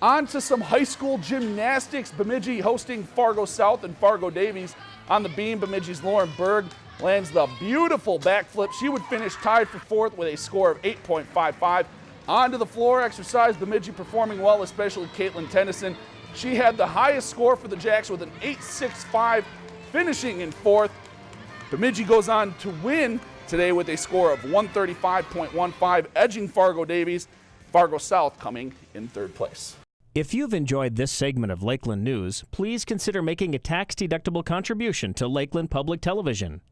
On to some high school gymnastics. Bemidji hosting Fargo South and Fargo Davies on the beam. Bemidji's Lauren Berg lands the beautiful backflip. She would finish tied for fourth with a score of 8.55. Onto the floor exercise, Bemidji performing well, especially Caitlin Tennyson. She had the highest score for the Jacks with an 8.65, finishing in fourth. Bemidji goes on to win today with a score of 135.15, edging Fargo Davies. Fargo South coming in third place. If you've enjoyed this segment of Lakeland News, please consider making a tax-deductible contribution to Lakeland Public Television.